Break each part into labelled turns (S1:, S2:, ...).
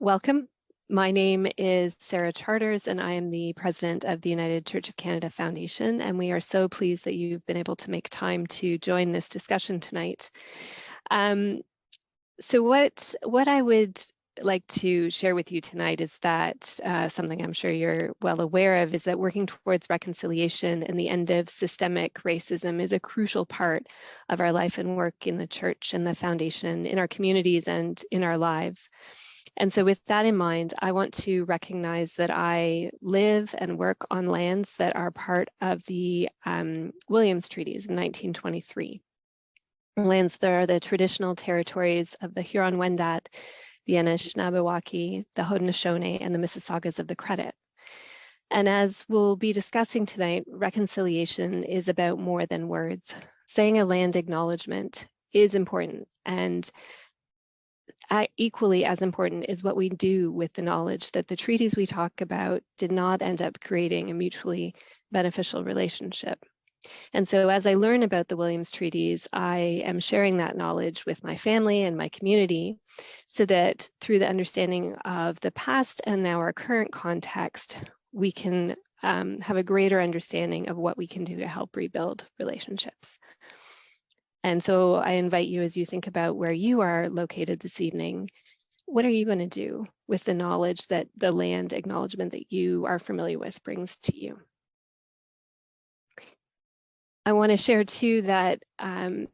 S1: welcome. My name is Sarah Charters and I am the president of the United Church of Canada Foundation and we are so pleased that you've been able to make time to join this discussion tonight. Um, so what, what I would like to share with you tonight is that uh, something I'm sure you're well aware of is that working towards reconciliation and the end of systemic racism is a crucial part of our life and work in the church and the foundation, in our communities and in our lives. And so with that in mind, I want to recognize that I live and work on lands that are part of the um, Williams Treaties in 1923. Lands that are the traditional territories of the Huron-Wendat, the Anishinaabewaki, the Haudenosaunee, and the Mississaugas of the Credit. And as we'll be discussing tonight, reconciliation is about more than words. Saying a land acknowledgement is important and equally as important is what we do with the knowledge that the treaties we talk about did not end up creating a mutually beneficial relationship. And so as I learn about the Williams treaties, I am sharing that knowledge with my family and my community so that through the understanding of the past and now our current context, we can um, have a greater understanding of what we can do to help rebuild relationships. And so I invite you as you think about where you are located this evening, what are you going to do with the knowledge that the land acknowledgement that you are familiar with brings to you? I want to share too that um,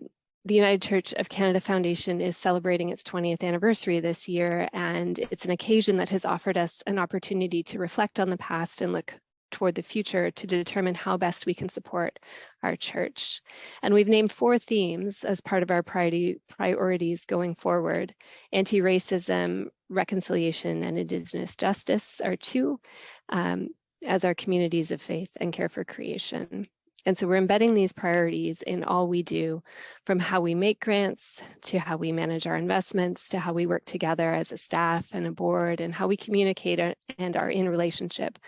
S1: the United Church of Canada Foundation is celebrating its 20th anniversary this year, and it's an occasion that has offered us an opportunity to reflect on the past and look toward the future to determine how best we can support our church. And we've named four themes as part of our priority, priorities going forward. Anti-racism, reconciliation, and Indigenous justice are two, um, as our communities of faith and care for creation. And so we're embedding these priorities in all we do, from how we make grants to how we manage our investments to how we work together as a staff and a board and how we communicate and are in relationship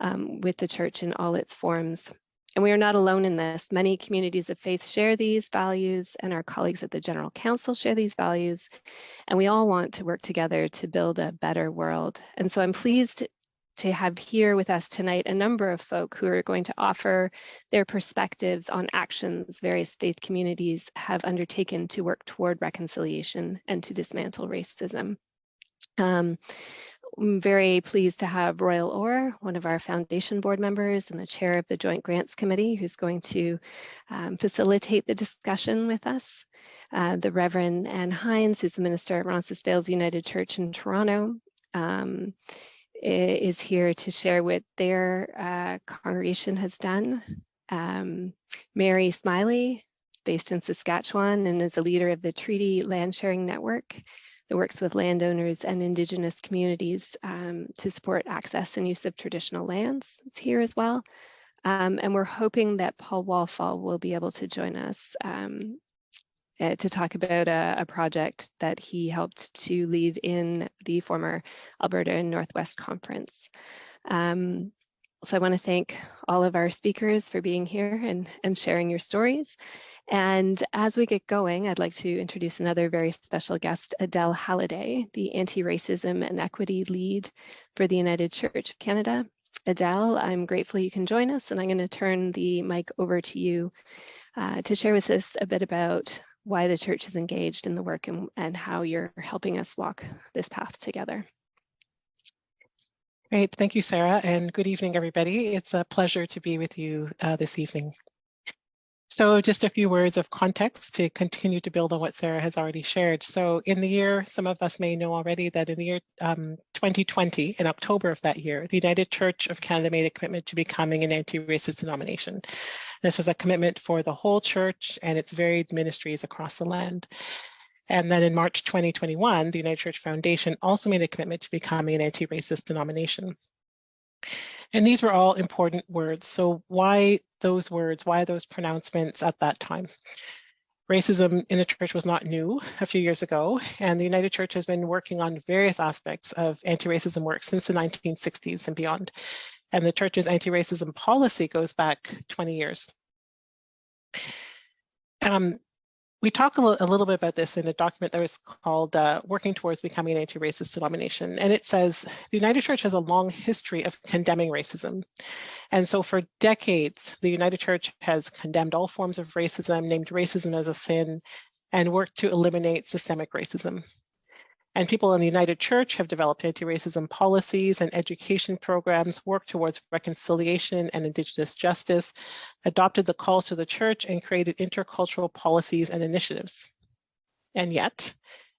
S1: um, with the church in all its forms. And we are not alone in this. Many communities of faith share these values and our colleagues at the General Council share these values. And we all want to work together to build a better world. And so I'm pleased to have here with us tonight a number of folk who are going to offer their perspectives on actions various faith communities have undertaken to work toward reconciliation and to dismantle racism. Um, I'm very pleased to have Royal Orr, one of our foundation board members and the chair of the Joint Grants Committee, who's going to um, facilitate the discussion with us. Uh, the Reverend Anne Hines, who's the minister at Roncesvalles United Church in Toronto, um, is here to share what their uh, congregation has done. Um, Mary Smiley, based in Saskatchewan and is a leader of the Treaty Land Sharing Network that works with landowners and Indigenous communities um, to support access and use of traditional lands. Here as well. Um, and we're hoping that Paul Walfall will be able to join us um, uh, to talk about a, a, project that he helped to lead in the former Alberta and Northwest Conference. Um, so I want to thank all of our speakers for being here and, and sharing your stories. And as we get going, I'd like to introduce another very special guest, Adele Halliday, the Anti-Racism and Equity Lead for the United Church of Canada. Adele, I'm grateful you can join us, and I'm going to turn the mic over to you uh, to share with us a bit about why the church is engaged in the work and, and how you're helping us walk this path together.
S2: Great, thank you, Sarah, and good evening, everybody. It's a pleasure to be with you uh, this evening. So just a few words of context to continue to build on what Sarah has already shared. So in the year, some of us may know already that in the year um, 2020, in October of that year, the United Church of Canada made a commitment to becoming an anti-racist denomination. This was a commitment for the whole church and its varied ministries across the land. And then in March 2021, the United Church Foundation also made a commitment to becoming an anti-racist denomination. And these were all important words. So why those words, why those pronouncements at that time? Racism in the church was not new a few years ago, and the United Church has been working on various aspects of anti-racism work since the 1960s and beyond. And the church's anti-racism policy goes back 20 years. Um, we talk a, little bit about this in a document that was called uh, Working Towards Becoming an Anti-Racist Denomination. And it says, the United Church has a long history of condemning racism. And so for decades, the United Church has condemned all forms of racism, named racism as a sin, and worked to eliminate systemic racism. And people in the United Church have developed anti-racism policies and education programs, worked towards reconciliation and Indigenous justice, adopted the calls to the church, and created intercultural policies and initiatives. And yet,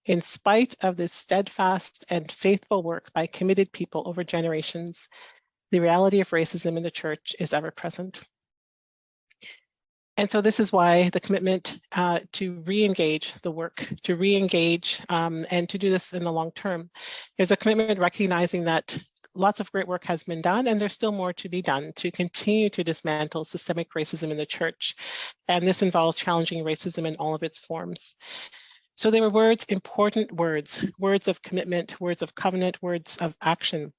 S2: in spite of this steadfast and faithful work by committed people over generations, the reality of racism in the church is ever present. And so this is why the commitment uh, to re-engage the work, to re-engage um, and to do this in the long term. There's a commitment recognizing that lots of great work has been done and there's still more to be done to continue to dismantle systemic racism in the church. And this involves challenging racism in all of its forms. So they were words, important words, words of commitment, words of covenant, words of action.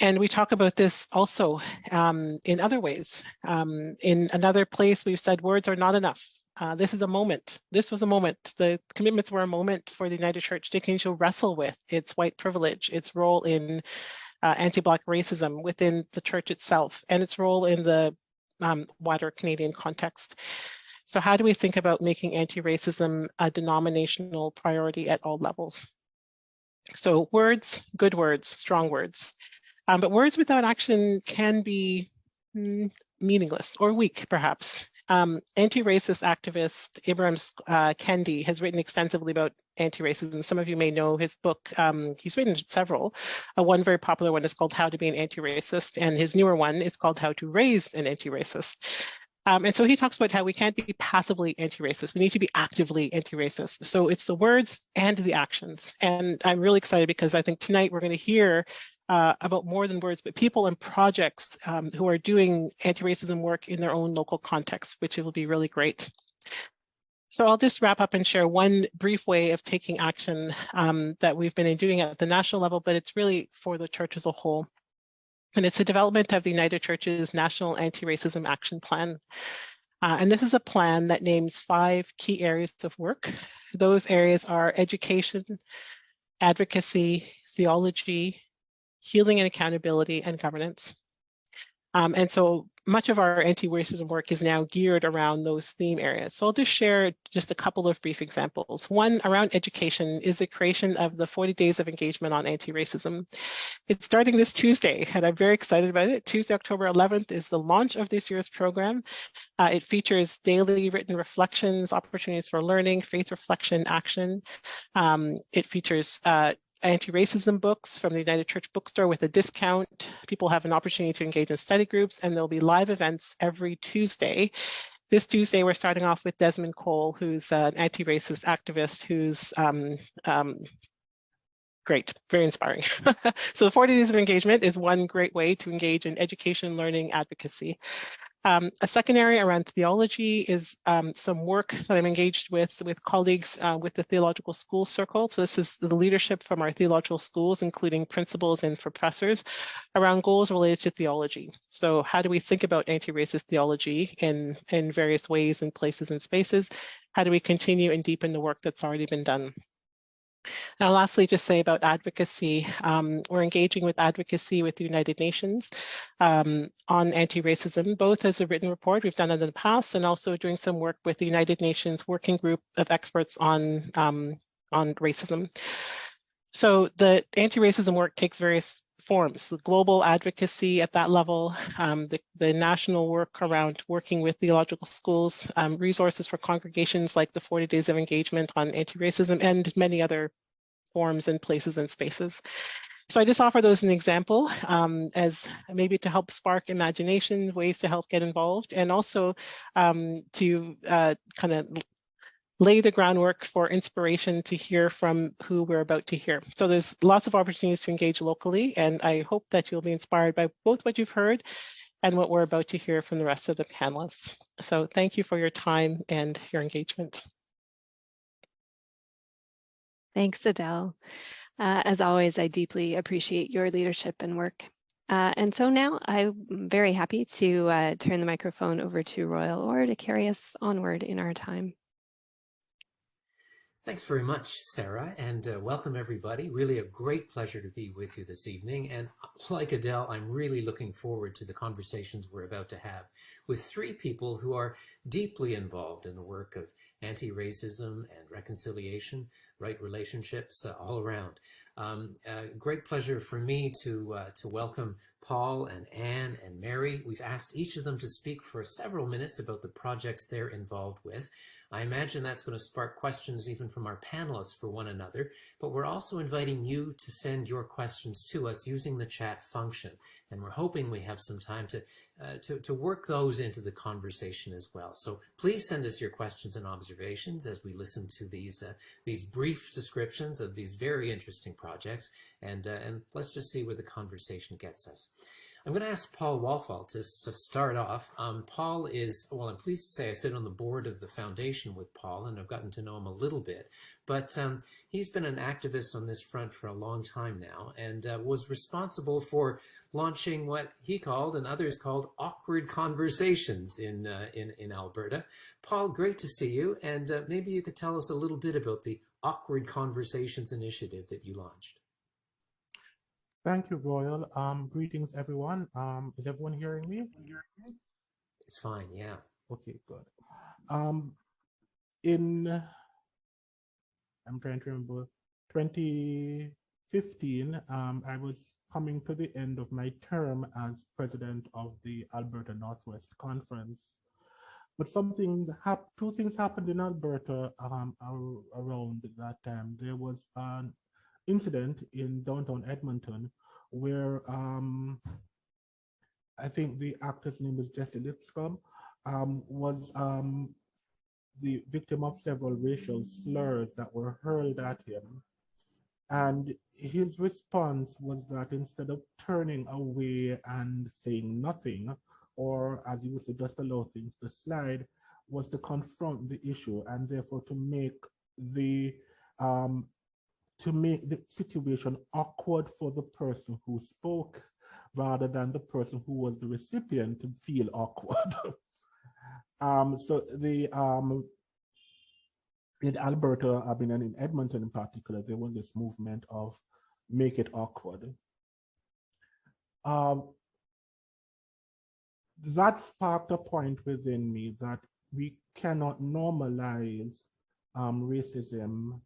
S2: And we talk about this also um, in other ways. Um, in another place, we've said words are not enough. Uh, this is a moment. This was a moment. The commitments were a moment for the United Church to continue to wrestle with its white privilege, its role in uh, anti-Black racism within the church itself, and its role in the um, wider Canadian context. So how do we think about making anti-racism a denominational priority at all levels? So words, good words, strong words. Um, but words without action can be mm, meaningless or weak, perhaps. Um, anti-racist activist Ibram uh, Kendi has written extensively about anti-racism. Some of you may know his book. Um, he's written several. Uh, one very popular one is called How to Be an Anti-Racist, and his newer one is called How to Raise an Anti-Racist. Um, and so he talks about how we can't be passively anti-racist. We need to be actively anti-racist. So it's the words and the actions. And I'm really excited because I think tonight we're going to hear uh, about more than words, but people and projects um, who are doing anti-racism work in their own local context, which will be really great. So I'll just wrap up and share one brief way of taking action um, that we've been doing at the national level, but it's really for the church as a whole. And it's a development of the United Church's National Anti-Racism Action Plan. Uh, and this is a plan that names five key areas of work. Those areas are education, advocacy, theology, healing and accountability, and governance. Um, and so much of our anti-racism work is now geared around those theme areas. So I'll just share just a couple of brief examples. One around education is the creation of the 40 days of engagement on anti-racism. It's starting this Tuesday and I'm very excited about it. Tuesday, October 11th is the launch of this year's program. Uh, it features daily written reflections, opportunities for learning, faith reflection, action. Um, it features uh, anti-racism books from the United Church Bookstore with a discount. People have an opportunity to engage in study groups and there'll be live events every Tuesday. This Tuesday, we're starting off with Desmond Cole, who's an anti-racist activist who's um, um, great, very inspiring. so the 40 days of engagement is one great way to engage in education, learning, advocacy. Um, a second area around theology is um, some work that I'm engaged with with colleagues uh, with the Theological Schools Circle. So this is the leadership from our theological schools, including principals and professors, around goals related to theology. So how do we think about anti-racist theology in, in various ways and places and spaces? How do we continue and deepen the work that's already been done? Now, lastly, just say about advocacy. Um, we're engaging with advocacy with the United Nations um, on anti-racism, both as a written report we've done it in the past and also doing some work with the United Nations Working Group of Experts on, um, on Racism. So the anti-racism work takes various forms, the global advocacy at that level, um, the, the, national work around working with theological schools, um, resources for congregations like the 40 Days of Engagement on Anti-Racism, and many other forms and places and spaces. So I just offer those an example um, as maybe to help spark imagination, ways to help get involved, and also um, to uh, kind of lay the groundwork for inspiration to hear from who we're about to hear. So there's lots of opportunities to engage locally, and I hope that you'll be inspired by both what you've heard and what we're about to hear from the rest of the panelists. So thank you for your time and your engagement.
S1: Thanks, Adele. Uh, as always, I deeply appreciate your leadership and work. Uh, and so now I'm very happy to uh, turn the microphone over to Royal Orr to carry us onward in our time.
S3: Thanks very much, Sarah, and uh, welcome everybody. Really a great pleasure to be with you this evening. And like Adele, I'm really looking forward to the conversations we're about to have with three people who are deeply involved in the work of anti-racism and reconciliation, right relationships uh, all around. Um, uh, great pleasure for me to uh, to welcome Paul and Anne and Mary. We've asked each of them to speak for several minutes about the projects they're involved with. I imagine that's going to spark questions even from our panelists for one another, but we're also inviting you to send your questions to us using the chat function. And we're hoping we have some time to, uh, to, to work those into the conversation as well. So please send us your questions and observations as we listen to these, uh, these brief descriptions of these very interesting projects. And, uh, and let's just see where the conversation gets us. I'm going to ask Paul Walfall to, to start off. Um, Paul is, well, I'm pleased to say I sit on the board of the foundation with Paul and I've gotten to know him a little bit, but um, he's been an activist on this front for a long time now and uh, was responsible for launching what he called and others called awkward conversations in, uh, in, in Alberta. Paul, great to see you. And uh, maybe you could tell us a little bit about the Awkward Conversations initiative that you launched.
S4: Thank you, Royal. Um, greetings, everyone. Um, is everyone hearing me?
S3: It's fine, yeah.
S4: Okay, good. Um, in, I'm trying to remember, 2015, um, I was coming to the end of my term as president of the Alberta Northwest Conference. But something, two things happened in Alberta um, around that time. There was an incident in downtown Edmonton where um, I think the actor's name is Jesse Lipscombe, um, was um, the victim of several racial slurs that were hurled at him. And his response was that instead of turning away and saying nothing, or as you would say, just allow things to slide, was to confront the issue and therefore to make the um, to make the situation awkward for the person who spoke rather than the person who was the recipient to feel awkward. um, so the um, in Alberta, I mean, and in Edmonton in particular, there was this movement of make it awkward. Um, that sparked a point within me that we cannot normalize um, racism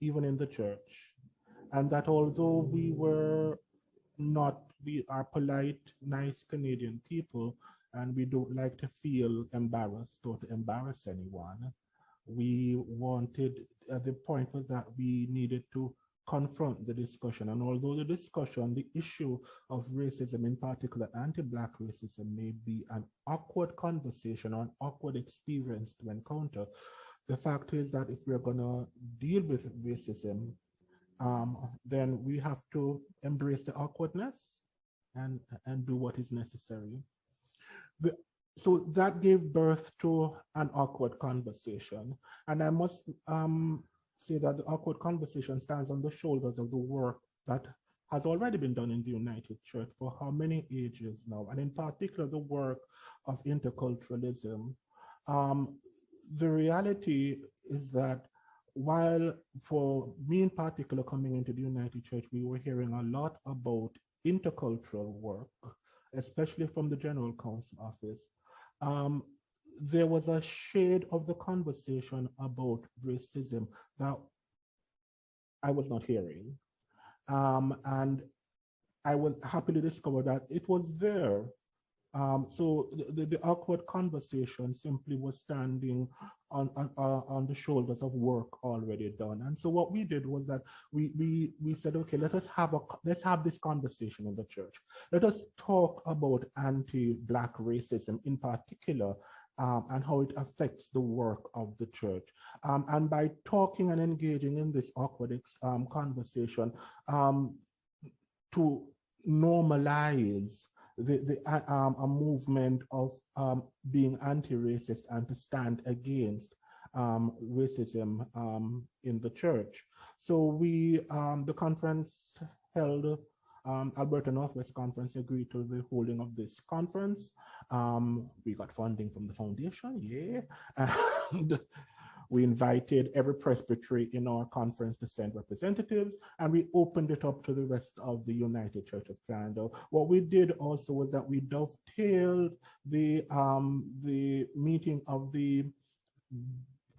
S4: even in the church. And that although we were not, we are polite, nice Canadian people, and we don't like to feel embarrassed or to embarrass anyone, we wanted, the point was that we needed to confront the discussion. And although the discussion, the issue of racism, in particular anti-Black racism, may be an awkward conversation or an awkward experience to encounter, the fact is that if we're going to deal with racism, um, then we have to embrace the awkwardness and, and do what is necessary. The, so that gave birth to an awkward conversation. And I must um, say that the awkward conversation stands on the shoulders of the work that has already been done in the United Church for how many ages now, and in particular the work of interculturalism. Um, the reality is that while for me in particular coming into the United Church, we were hearing a lot about intercultural work, especially from the General Council office, um, there was a shade of the conversation about racism that I was not hearing. Um, and I will happily discover that it was there um, so the, the, awkward conversation simply was standing on, on, uh, on the shoulders of work already done. And so what we did was that we, we, we said, okay, let us have a, let's have this conversation in the church. Let us talk about anti-Black racism in particular um, and how it affects the work of the church. Um, and by talking and engaging in this awkward um, conversation um, to normalize the, the um, a movement of um, being anti-racist and to stand against um, racism um, in the church. So we, um, the conference held um, Alberta Northwest Conference agreed to the holding of this conference. We got funding from the foundation, yeah. And we invited every presbytery in our conference to send representatives, and we opened it up to the rest of the United Church of Canada. What we did also was that we dovetailed the, um, the meeting of the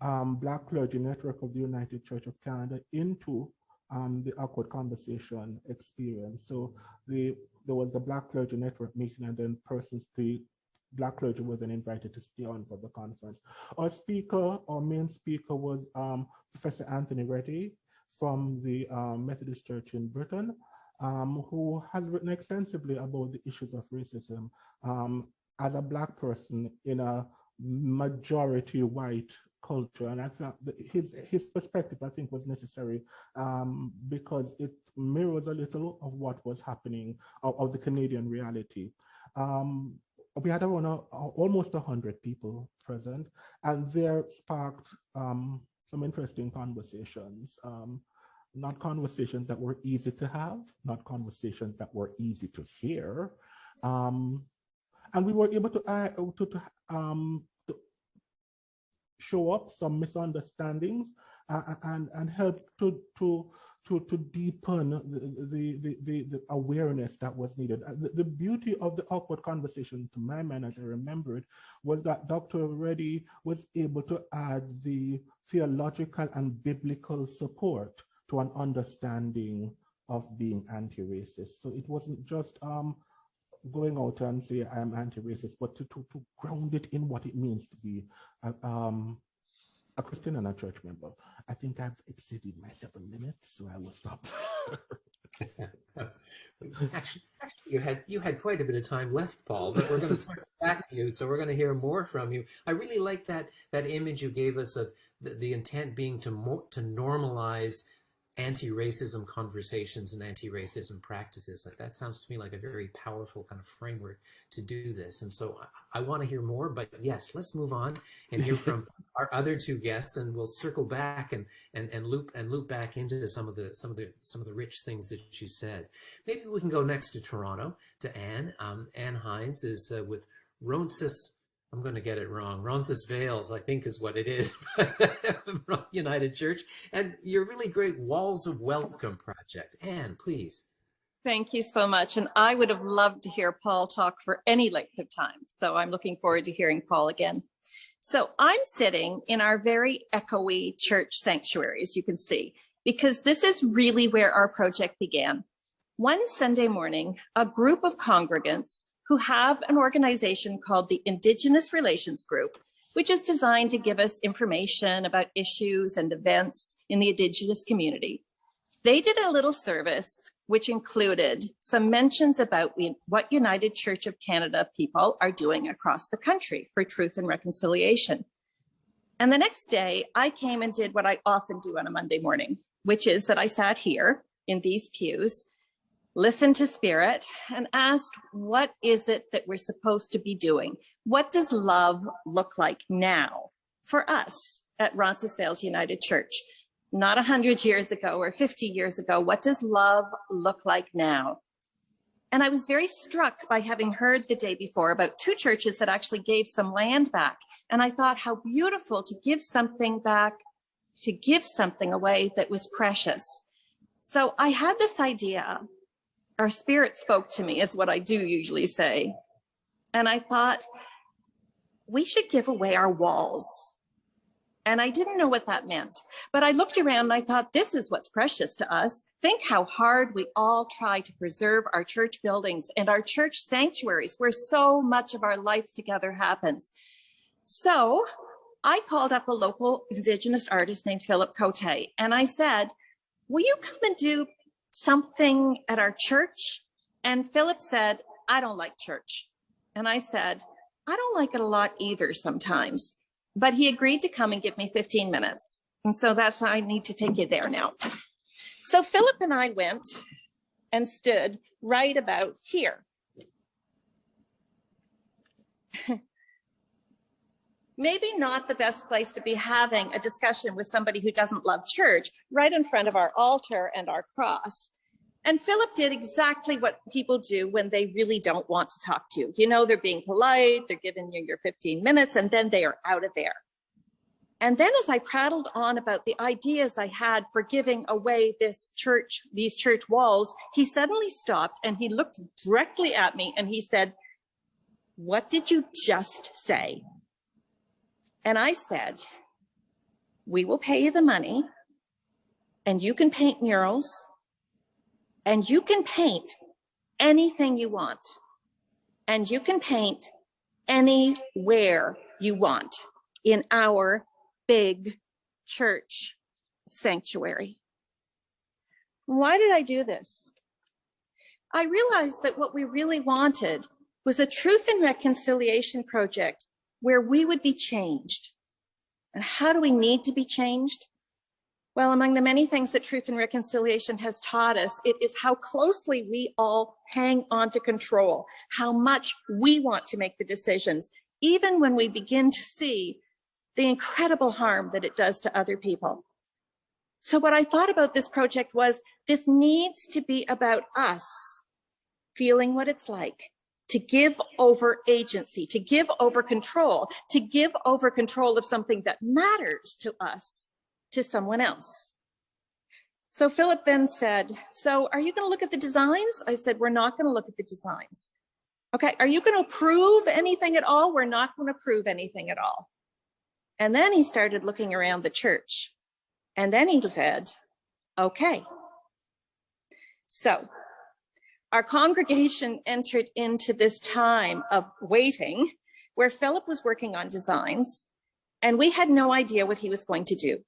S4: um, Black Clergy Network of the United Church of Canada into um, the awkward conversation experience. So the there was the Black Clergy Network meeting and then persons, the Black clergy then invited to stay on for the conference. Our speaker, our main speaker was um, Professor Anthony Reddie from the um, Methodist Church in Britain, um, who has written extensively about the issues of racism um, as a Black person in a majority white culture. And I thought his, his perspective, I think, was necessary um, because it mirrors a little of what was happening of, of the Canadian reality. Um, we had around almost 100 people present, and there sparked um, some interesting conversations. Um, not conversations that were easy to have, not conversations that were easy to hear. Um, and we were able to, uh, to, to, um, show up some misunderstandings uh, and, and help to, to to, to deepen the, the, the, the, awareness that was needed. Uh, the, the, beauty of the awkward conversation, to my mind, as I remember it, was that Dr. Reddie was able to add the theological and biblical support to an understanding of being anti-racist. So it wasn't just um, going out and say I'm anti-racist, but to, to, to ground it in what it means to be uh, um, a Christian and a church member. I think I've exceeded my seven minutes, so I will stop.
S3: actually, actually, you had you had quite a bit of time left, Paul. But we're going to start back to you, so we're going to hear more from you. I really like that that image you gave us of the, the intent being to to normalize anti-racism conversations and anti-racism practices. Like that sounds to me like a very powerful kind of framework to do this. And so I, I want to hear more, but yes, let's move on and hear from our other two guests and we'll circle back and, and, and loop and loop back into some of the, some of the, some of the rich things that you said. Maybe we can go next to Toronto to Anne. Um, Anne Hines is uh, with Ronsis I'm going to get it wrong. Roncesvalles, I think is what it is, United Church. And your really great Walls of Welcome project. Anne, please.
S5: Thank you so much. And I would have loved to hear Paul talk for any length of time. So I'm looking forward to hearing Paul again. So I'm sitting in our very echoey church sanctuary, as you can see, because this is really where our project began. One Sunday morning, a group of congregants who have an organization called the Indigenous Relations Group, which is designed to give us information about issues and events in the Indigenous community. They did a little service which included some mentions about what United Church of Canada people are doing across the country for truth and reconciliation. And the next day I came and did what I often do on a Monday morning, which is that I sat here in these pews listened to spirit and asked, what is it that we're supposed to be doing? What does love look like now for us at Roncesvalles United Church? Not 100 years ago or 50 years ago, what does love look like now? And I was very struck by having heard the day before about two churches that actually gave some land back. And I thought how beautiful to give something back, to give something away that was precious. So I had this idea our spirit spoke to me is what I do usually say. And I thought we should give away our walls. And I didn't know what that meant, but I looked around and I thought, this is what's precious to us. Think how hard we all try to preserve our church buildings and our church sanctuaries where so much of our life together happens. So I called up a local indigenous artist named Philip Cote and I said, will you come and do something at our church? And Philip said, I don't like church. And I said, I don't like it a lot either sometimes. But he agreed to come and give me 15 minutes. And so that's I need to take you there now. So Philip and I went and stood right about here. maybe not the best place to be having a discussion with somebody who doesn't love church right in front of our altar and our cross. And Philip did exactly what people do when they really don't want to talk to you. You know, they're being polite, they're giving you your 15 minutes, and then they are out of there. And then as I prattled on about the ideas I had for giving away this church, these church walls, he suddenly stopped and he looked directly at me and he said, what did you just say? And I said, we will pay you the money and you can paint murals and you can paint anything you want and you can paint anywhere you want in our big church sanctuary. Why did I do this? I realized that what we really wanted was a truth and reconciliation project where we would be changed. And how do we need to be changed? Well, among the many things that Truth and Reconciliation has taught us, it is how closely we all hang on to control, how much we want to make the decisions, even when we begin to see the incredible harm that it does to other people. So what I thought about this project was this needs to be about us feeling what it's like to give over agency, to give over control, to give over control of something that matters to us to someone else. So Philip then said, so are you going to look at the designs? I said, we're not going to look at the designs. Okay, are you going to approve anything at all? We're not going to approve anything at all. And then he started looking around the church. And then he said, okay. So our congregation entered into this time of waiting where Philip was working on designs and we had no idea what he was going to do.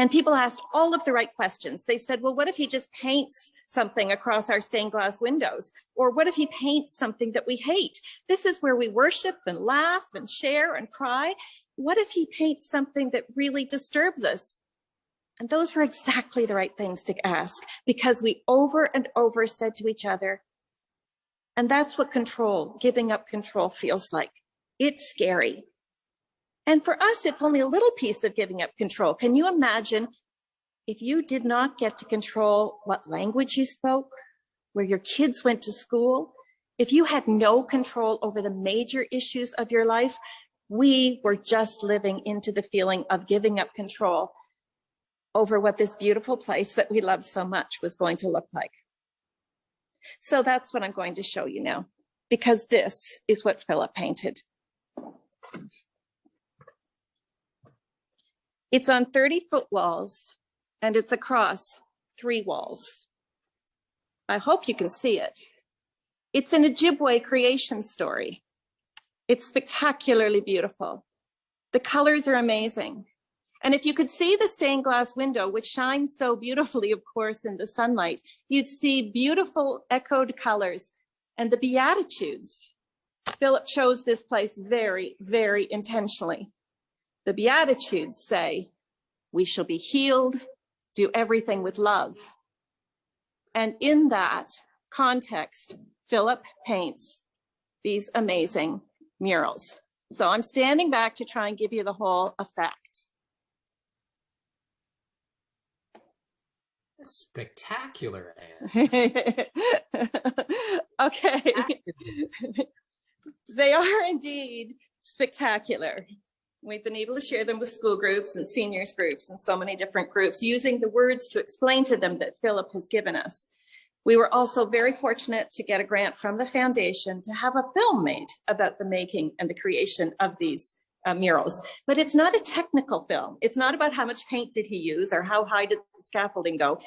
S5: And people asked all of the right questions. They said, well, what if he just paints something across our stained glass windows? Or what if he paints something that we hate? This is where we worship and laugh and share and cry. What if he paints something that really disturbs us? And those were exactly the right things to ask because we over and over said to each other, and that's what control, giving up control feels like. It's scary. And for us, it's only a little piece of giving up control. Can you imagine if you did not get to control what language you spoke, where your kids went to school, if you had no control over the major issues of your life, we were just living into the feeling of giving up control over what this beautiful place that we love so much was going to look like. So that's what I'm going to show you now, because this is what Philip painted. It's on 30 foot walls and it's across three walls. I hope you can see it. It's an Ojibwe creation story. It's spectacularly beautiful. The colors are amazing. And if you could see the stained glass window, which shines so beautifully, of course, in the sunlight, you'd see beautiful echoed colors and the Beatitudes. Philip chose this place very, very intentionally. The Beatitudes say, we shall be healed, do everything with love. And in that context, Philip paints these amazing murals. So I'm standing back to try and give you the whole effect.
S3: Spectacular,
S5: okay. they are indeed spectacular. We've been able to share them with school groups and seniors groups and so many different groups using the words to explain to them that Philip has given us. We were also very fortunate to get a grant from the foundation to have a film made about the making and the creation of these uh, murals. But it's not a technical film. It's not about how much paint did he use or how high did the scaffolding go.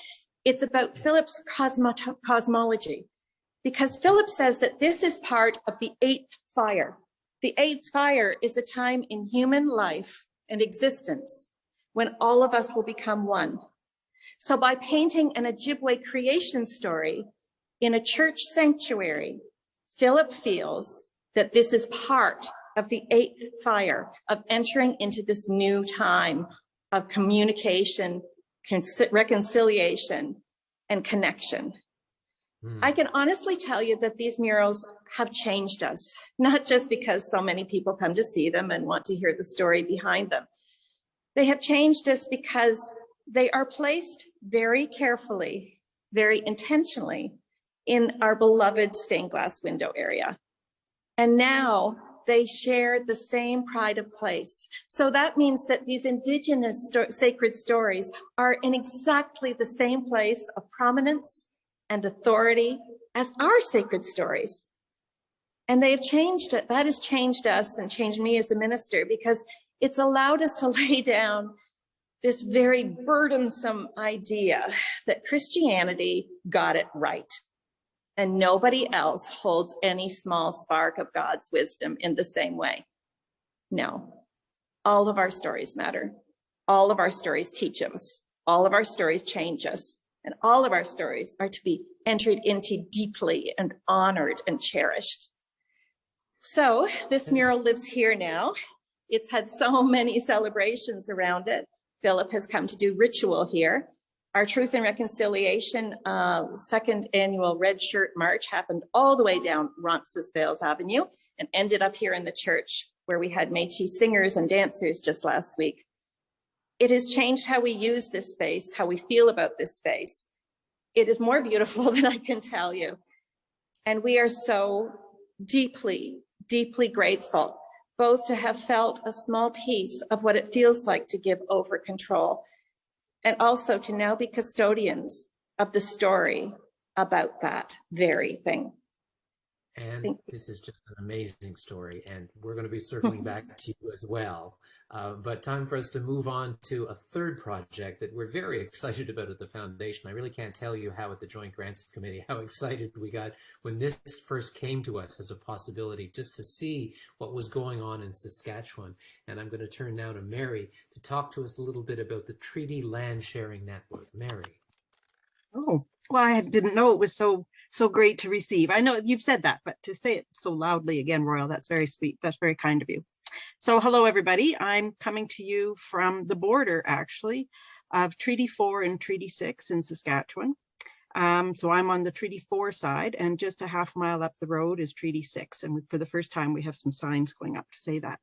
S5: It's about Philip's cosmo cosmology because Philip says that this is part of the eighth fire. The eighth fire is a time in human life and existence when all of us will become one. So by painting an Ojibwe creation story in a church sanctuary, Philip feels that this is part of the eighth fire of entering into this new time of communication, reconciliation, and connection. Mm. I can honestly tell you that these murals have changed us, not just because so many people come to see them and want to hear the story behind them. They have changed us because they are placed very carefully very intentionally in our beloved stained glass window area. And now they share the same pride of place. So that means that these indigenous sto sacred stories are in exactly the same place of prominence and authority as our sacred stories. And they have changed it. That has changed us and changed me as a minister because it's allowed us to lay down this very burdensome idea that Christianity got it right and nobody else holds any small spark of God's wisdom in the same way. No, all of our stories matter. All of our stories teach us. All of our stories change us. And all of our stories are to be entered into deeply and honored and cherished. So this mural lives here now. It's had so many celebrations around it. Philip has come to do ritual here. Our Truth and Reconciliation uh, second annual Red Shirt March happened all the way down Roncesvalles Avenue and ended up here in the church where we had Métis singers and dancers just last week. It has changed how we use this space, how we feel about this space. It is more beautiful than I can tell you. And we are so deeply, deeply grateful, both to have felt a small piece of what it feels like to give over control and also to now be custodians of the story about that very thing.
S3: And
S5: Thank
S3: this is just an amazing story, and we're going to be circling back to you as well. Uh, but time for us to move on to a third project that we're very excited about at the foundation. I really can't tell you how at the Joint Grants Committee, how excited we got when this first came to us as a possibility, just to see what was going on in Saskatchewan. And I'm going to turn now to Mary to talk to us a little bit about the Treaty Land Sharing Network. Mary.
S6: Oh, well, I didn't know it was so so great to receive. I know you've said that, but to say it so loudly again, Royal, that's very sweet. That's very kind of you. So hello, everybody. I'm coming to you from the border, actually, of Treaty 4 and Treaty 6 in Saskatchewan. Um, so I'm on the Treaty 4 side, and just a half mile up the road is Treaty 6. And for the first time, we have some signs going up to say that.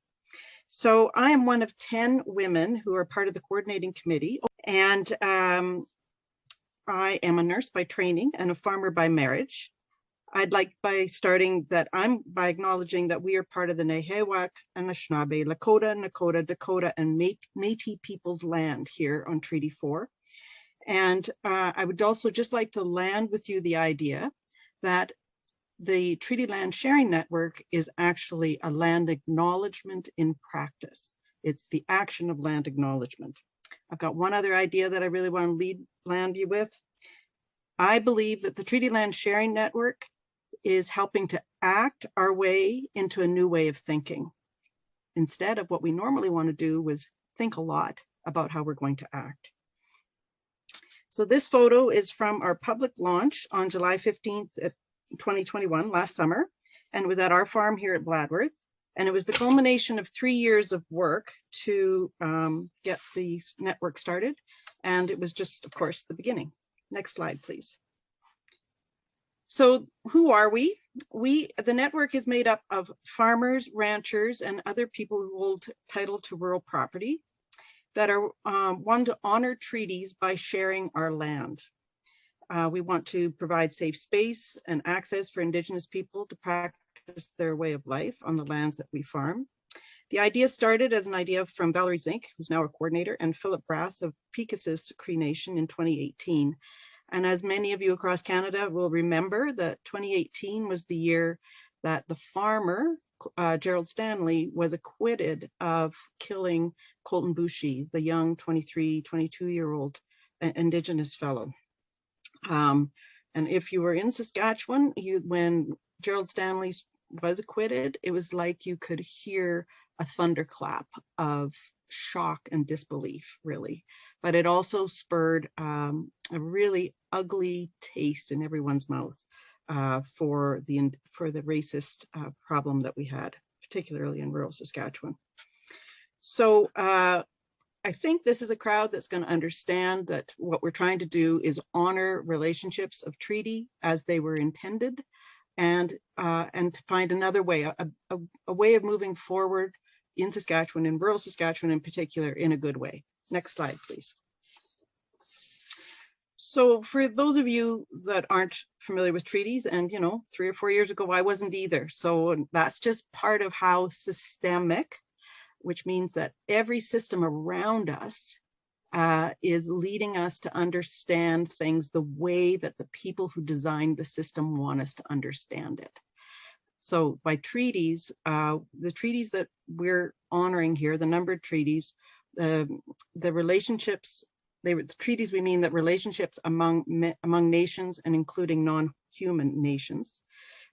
S6: So I am one of 10 women who are part of the coordinating committee. And um, I am a nurse by training and a farmer by marriage. I'd like by starting that I'm by acknowledging that we are part of the Nehiyawak, Anishinaabe, Lakota, Nakota, Dakota, and Métis people's land here on Treaty 4. And uh, I would also just like to land with you the idea that the Treaty Land Sharing Network is actually a land acknowledgement in practice. It's the action of land acknowledgement. I've got one other idea that I really want to lead land you with. I believe that the Treaty Land Sharing Network is helping to act our way into a new way of thinking. Instead of what we normally want to do was think a lot about how we're going to act. So this photo is from our public launch on July 15th, 2021, last summer, and was at our farm here at Bladworth. And it was the culmination of three years of work to um, get the network started. And it was just, of course, the beginning. Next slide, please. So who are we? We, the network is made up of farmers, ranchers, and other people who hold title to rural property that are um, one to honor treaties by sharing our land. Uh, we want to provide safe space and access for Indigenous people to practice practice their way of life on the lands that we farm. The idea started as an idea from Valerie Zink, who's now our coordinator, and Philip Brass of Peepeekisis Cree Nation in 2018. And as many of you across Canada will remember that 2018 was the year that the farmer, uh, Gerald Stanley, was acquitted of killing Colton Boushie, the young 23, 22 year old uh, Indigenous fellow. Um, and if you were in Saskatchewan, you, when Gerald Stanley's was acquitted, it was like you could hear a thunderclap of shock and disbelief, really. But it also spurred um, a really ugly taste in everyone's mouth uh, for the for the racist uh, problem that we had, particularly in rural Saskatchewan. So uh, I think this is a crowd that's going to understand that what we're trying to do is honor relationships of treaty as they were intended and uh, and to find another way, a, a, a, way of moving forward in Saskatchewan, in rural Saskatchewan in particular, in a good way. Next slide, please. So for those of you that aren't familiar with treaties, and you know, three or four years ago, I wasn't either. So that's just part of how systemic, which means that every system around us uh, is leading us to understand things the way that the people who designed the system want us to understand it. So by treaties, uh, the treaties that we're honoring here, the numbered treaties, the the relationships they were the treaties we mean that relationships among among nations and including non-human nations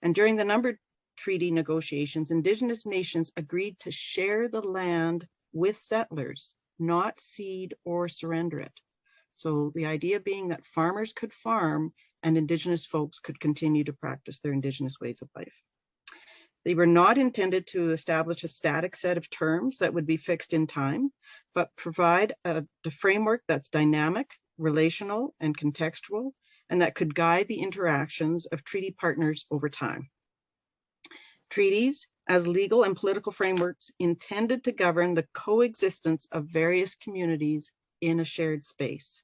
S6: and during the numbered treaty negotiations indigenous nations agreed to share the land with settlers not cede or surrender it so the idea being that farmers could farm and indigenous folks could continue to practice their indigenous ways of life they were not intended to establish a static set of terms that would be fixed in time, but provide a, a framework that's dynamic, relational, and contextual, and that could guide the interactions of treaty partners over time. Treaties, as legal and political frameworks intended to govern the coexistence of various communities in a shared space.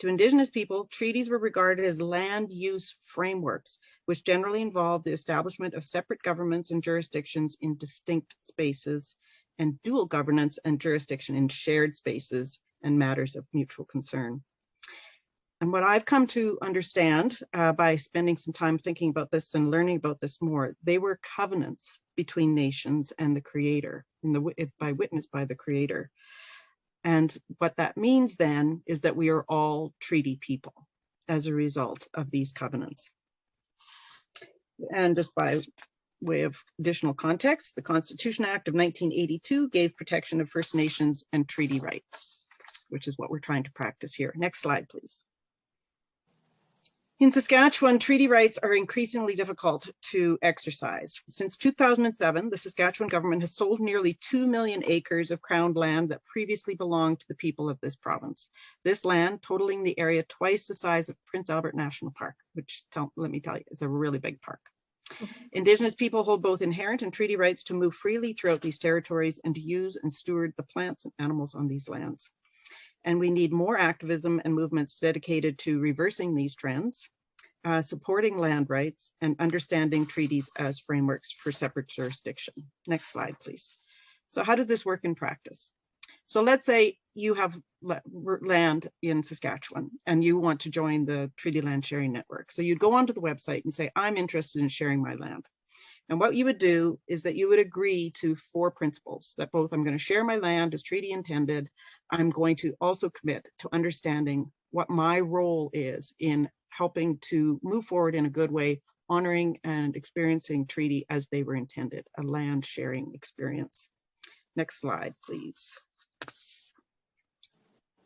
S6: To Indigenous people, treaties were regarded as land use frameworks, which generally involved the establishment of separate governments and jurisdictions in distinct spaces and dual governance and jurisdiction in shared spaces and matters of mutual concern. And what I've come to understand uh, by spending some time thinking about this and learning about this more, they were covenants between nations and the creator, the, by witness by the creator. And what that means then is that we are all treaty people as a result of these covenants. And just by way of additional context, the Constitution Act of 1982 gave protection of First Nations and treaty rights, which is what we're trying to practice here. Next slide, please. In Saskatchewan, treaty rights are increasingly difficult to exercise. Since 2007, the Saskatchewan government has sold nearly 2 million acres of crown land that previously belonged to the people of this province. This land, totaling the area twice the size of Prince Albert National Park, which tell, let me tell you, is a really big park. Indigenous people hold both inherent and treaty rights to move freely throughout these territories and to use and steward the plants and animals on these lands and we need more activism and movements dedicated to reversing these trends, uh, supporting land rights, and understanding treaties as frameworks for separate jurisdiction. Next slide, please. So how does this work in practice? So let's say you have land in Saskatchewan and you want to join the Treaty Land Sharing Network. So you'd go onto the website and say, I'm interested in sharing my land. And what you would do is that you would agree to four principles that both I'm going to share my land as treaty intended. I'm going to also commit to understanding what my role is in helping to move forward in a good way, honoring and experiencing treaty as they were intended, a land sharing experience. Next slide, please.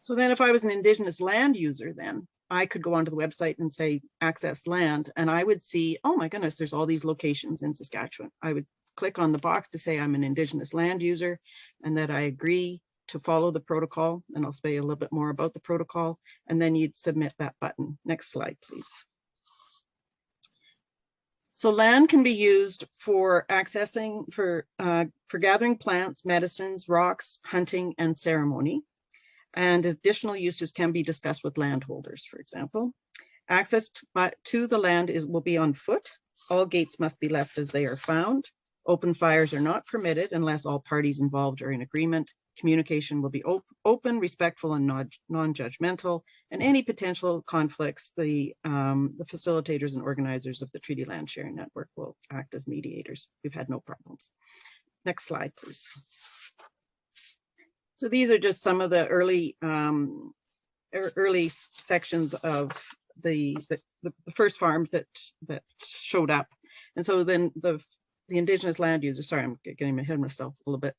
S6: So then if I was an indigenous land user then, I could go onto the website and say access land and I would see, oh my goodness, there's all these locations in Saskatchewan. I would click on the box to say I'm an indigenous land user and that I agree to follow the protocol. And I'll say a little bit more about the protocol and then you'd submit that button. Next slide, please. So land can be used for accessing, for, uh, for gathering plants, medicines, rocks, hunting, and ceremony and additional uses can be discussed with landholders, for example. Access to, to the land is will be on foot. All gates must be left as they are found. Open fires are not permitted unless all parties involved are in agreement. Communication will be op open, respectful, and non-judgmental, and any potential conflicts, the, um, the facilitators and organizers of the Treaty Land Sharing Network will act as mediators. We've had no problems. Next slide, please. So these are just some of the early um, early sections of the, the, the first farms that that showed up. And so then the the indigenous land users. sorry, I'm getting ahead of myself a little bit.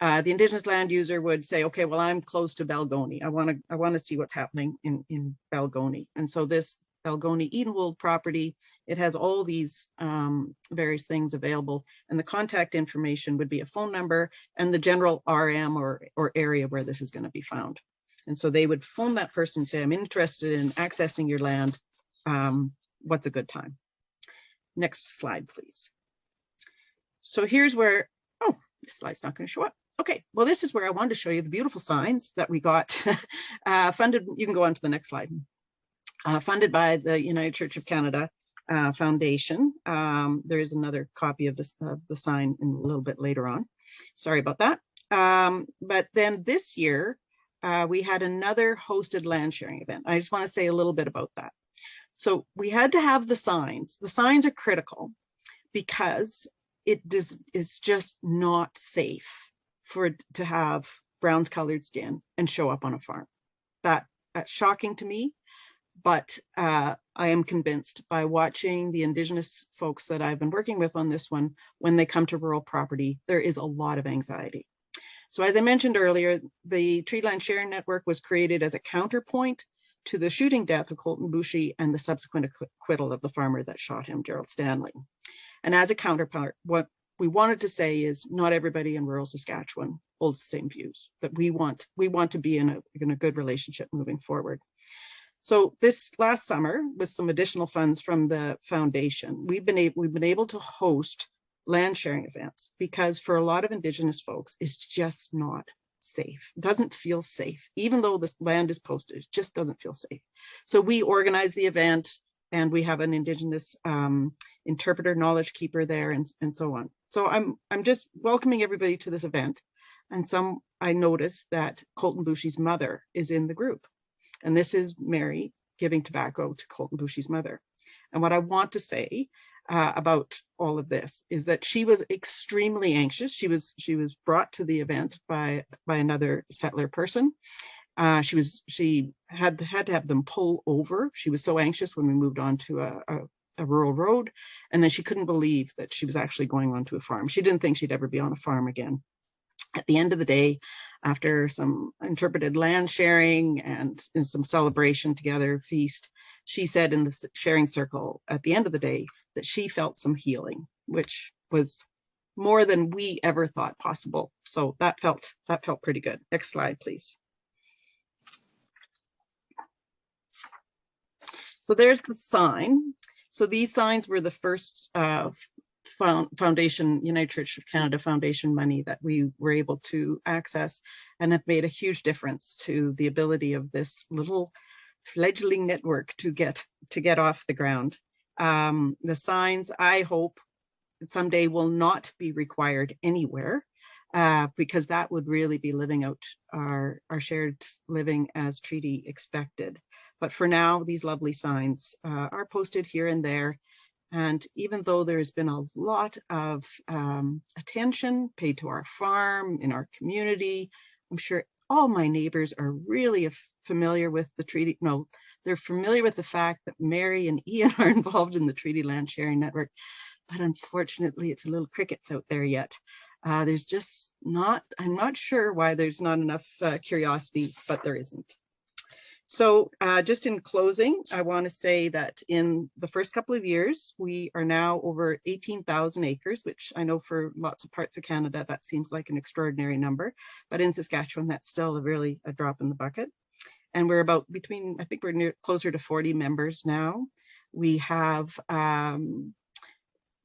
S6: Uh, the indigenous land user would say, okay, well, I'm close to Balgonie. I want to I want to see what's happening in, in Balgonie. And so this Balgonie Edenwold property. It has all these um, various things available and the contact information would be a phone number and the general RM or, or area where this is going to be found. And so they would phone that person and say, I'm interested in accessing your land. Um, what's a good time? Next slide, please. So here's where, oh, this slide's not going to show up. Okay, well, this is where I wanted to show you the beautiful signs that we got uh, funded. You can go on to the next slide uh, funded by the United Church of Canada uh, Foundation. Um, there is another copy of this the sign in a little bit later on. Sorry about that. Um, but then this year, uh, we had another hosted land sharing event. I just want to say a little bit about that. So we had to have the signs. The signs are critical because it does, it's just not safe for to have brown colored skin and show up on a farm. That that's shocking to me, but uh, I am convinced by watching the Indigenous folks that I've been working with on this one, when they come to rural property, there is a lot of anxiety. So as I mentioned earlier, the Treaty Land Sharing Network was created as a counterpoint to the shooting death of Colton Boushie and the subsequent acquittal of the farmer that shot him, Gerald Stanley. And as a counterpart, what we wanted to say is not everybody in rural Saskatchewan holds the same views, that we want we want to be in a, in a good relationship moving forward. So this last summer, with some additional funds from the foundation, we've been able we've been able to host land sharing events because for a lot of Indigenous folks, it's just not safe. It doesn't feel safe, even though this land is posted, it just doesn't feel safe. So we organize the event and we have an Indigenous um, interpreter, knowledge keeper there and, and so on. So I'm, I'm just welcoming everybody to this event. And some, I noticed that Colton Boushie's mother is in the group. And this is Mary giving tobacco to Colton Boushie's mother. And what I want to say uh, about all of this is that she was extremely anxious. She was she was brought to the event by by another settler person. Uh, she was she had had to have them pull over. She was so anxious when we moved on to a, a, a rural road, and then she couldn't believe that she was actually going onto a farm. She didn't think she'd ever be on a farm again. At the end of the day, after some interpreted land sharing and, some celebration together, feast, she said in the sharing circle at the end of the day that she felt some healing, which was more than we ever thought possible. So that felt that felt pretty good. Next slide, please. So there's the sign. So these signs were the first uh, foundation, United Church of Canada Foundation money that we were able to access and have made a huge difference to the ability of this little fledgling network to get to get off the ground. Um, the signs, I hope, someday will not be required anywhere uh, because that would really be living out our, our shared living as treaty expected. But for now, these lovely signs uh, are posted here and there. And even though there's been a lot of um, attention paid to our farm, in our community, I'm sure all my neighbors are really familiar with the treaty. No, they're familiar with the fact that Mary and Ian are involved in the Treaty Land Sharing Network, but unfortunately it's a little crickets out there yet. Uh, there's just not, I'm not sure why there's not enough uh, curiosity, but there isn't. So uh, just in closing, I want to say that in the first couple of years, we are now over 18,000 acres, which I know for lots of parts of Canada, that seems like an extraordinary number, but in Saskatchewan, that's still a really a drop in the bucket. And we're about between, I think we're near closer to 40 members now. We have, um,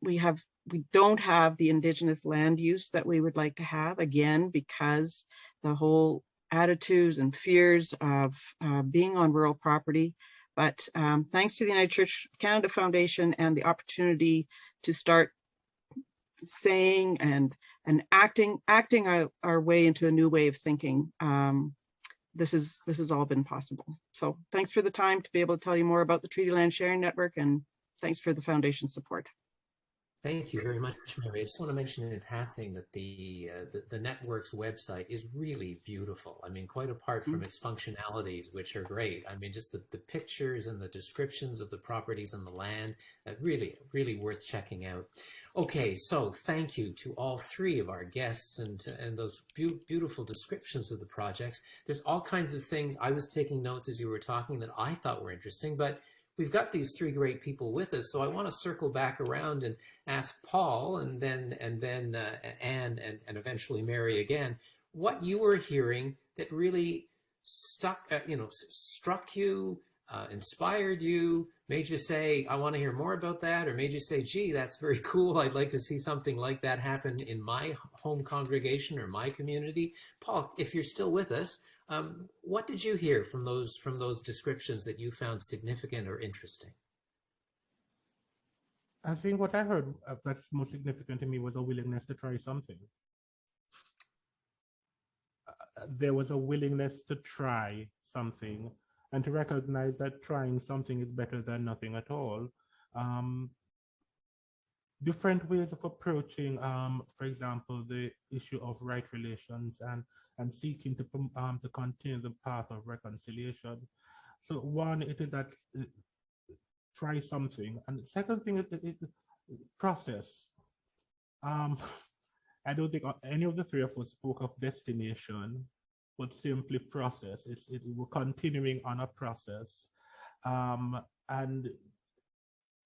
S6: we have, we don't have the indigenous land use that we would like to have again, because the whole attitudes and fears of uh, being on rural property. But um, thanks to the United Church Canada Foundation and the opportunity to start saying and and acting acting our, our way into a new way of thinking um, this is this has all been possible so thanks for the time to be able to tell you more about the treaty land sharing network and thanks for the foundation support
S3: Thank you very much, Mary. I just want to mention in passing that the, uh, the, the network's website is really beautiful. I mean, quite apart from mm. its functionalities, which are great. I mean, just the, the pictures and the descriptions of the properties and the land, uh, really, really worth checking out. Okay, so thank you to all three of our guests and and those be beautiful descriptions of the projects. There's all kinds of things. I was taking notes as you were talking that I thought were interesting, but we've got these three great people with us, so I want to circle back around and ask Paul and then and then uh, Anne and, and eventually Mary again, what you were hearing that really stuck, uh, you know, struck you, uh, inspired you, made you say, I want to hear more about that, or made you say, gee, that's very cool. I'd like to see something like that happen in my home congregation or my community. Paul, if you're still with us, Um, what did you hear from those from those descriptions that you found significant or interesting?
S4: I think what I heard uh, that's most significant to me was a willingness to try something. Uh, there was a willingness to try something and to recognize that trying something is better than nothing at all. Um, different ways of approaching, um, for example, the issue of right relations and, and seeking to, um, to continue the path of reconciliation. So one, it is that uh, try something. And the second thing is, is process. Um, I don't think any of the three of us spoke of destination, but simply process. It's it, we're continuing on a process. Um, and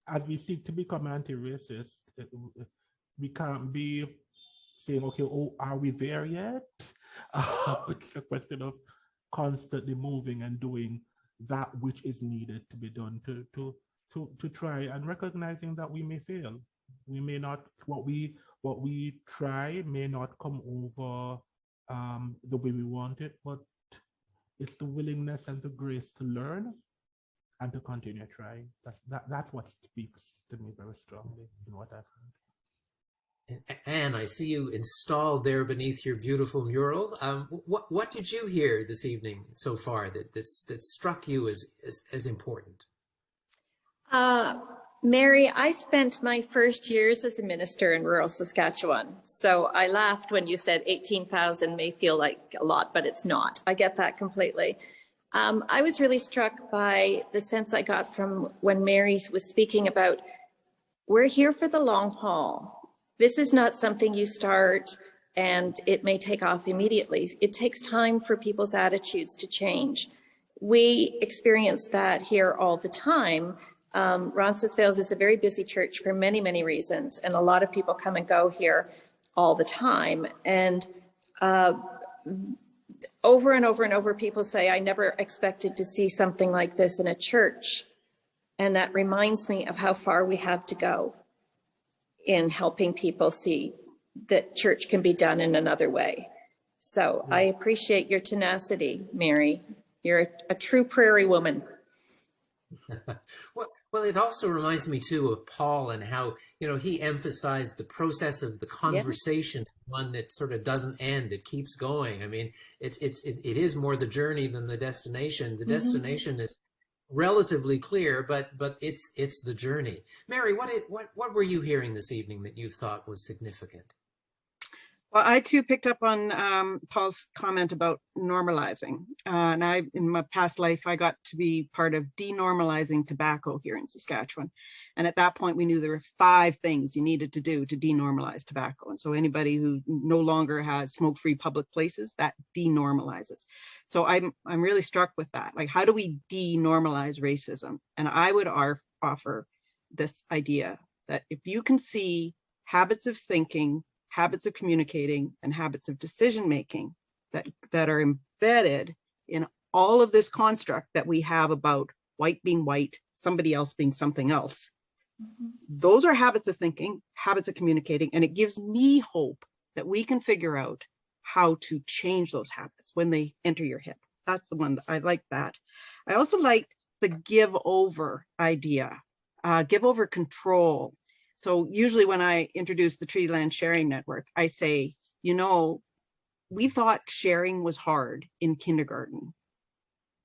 S4: as we seek to become anti-racist, we can't be saying, okay, oh, are we there yet? Uh, it's a question of constantly moving and doing that which is needed to be done to, to, to, to try and recognizing that we may fail. We may not, what we, what we try may not come over um, the way we want it, but it's the willingness and the grace to learn and to continue trying. That, that, that's what speaks to me very strongly in what I've heard.
S3: Anne, I see you installed there beneath your beautiful mural. Um, what what did you hear this evening so far that that's, that struck you as as, as important?
S5: Uh, Mary, I spent my first years as a minister in rural Saskatchewan. So I laughed when you said 18,000 may feel like a lot, but it's not. I get that completely. Um, I was really struck by the sense I got from when Mary was speaking about, we're here for the long haul. This is not something you start and it may take off immediately. It takes time for people's attitudes to change. We experience that here all the time um, Roncesvalles is a very busy church for many, many reasons, and a lot of people come and go here all the time. And uh, over and over and over, people say, I never expected to see something like this in a church. And that reminds me of how far we have to go in helping people see that church can be done in another way. So I mm-hmm. appreciate your tenacity, Mary. You're a, a true prairie woman.
S3: well, well, it also reminds me too of Paul and how, you know, he emphasized the process of the conversation, one that sort of doesn't end, it keeps going. I mean, it's, it's, it is more the journey than the destination. The mm -hmm. destination is relatively clear, but, but it's, it's the journey. Mary, what, it, what, what were you hearing this evening that you thought was significant?
S6: Well, I too picked up on um, Paul's comment about normalizing. Uh, and I, in my past life, I got to be part of denormalizing tobacco here in Saskatchewan. And at that point, we knew there were five things you needed to do to denormalize tobacco. And so anybody who no longer has smoke-free public places, that denormalizes. So I'm, I'm really struck with that. Like, how do we denormalize racism? And I would offer this idea that if you can see habits of thinking habits of communicating and habits of decision making that that are embedded in all of this construct that we have about white being white somebody else being something else. Mm -hmm. those are habits of thinking habits of communicating and it gives me hope that we can figure out how to change those habits when they enter your head that's the one that i like that. I also like the give over idea uh, give over control so usually when I introduce the Treaty Land Sharing Network, I say, you know, we thought sharing was hard in kindergarten.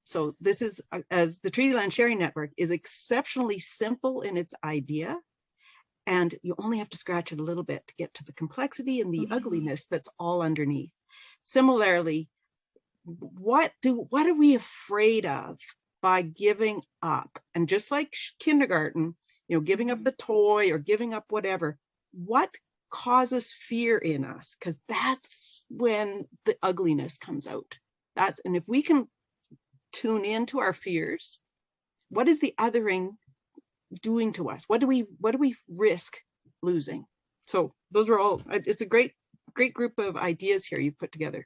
S6: So this is, uh, as the Treaty Land Sharing Network is exceptionally simple in its idea, and you only have to scratch it a little bit to get to the complexity and the mm -hmm. ugliness that's all underneath. Similarly, what do what are we afraid of by giving up? And just like kindergarten, you know, giving up mm-hmm. the toy or giving up whatever, what causes fear in us? Because that's when the ugliness comes out. That's, and if we can tune into our fears, what is the othering doing to us? What do we, what do we risk losing? So those are all, it's a great, great group of ideas here you put together.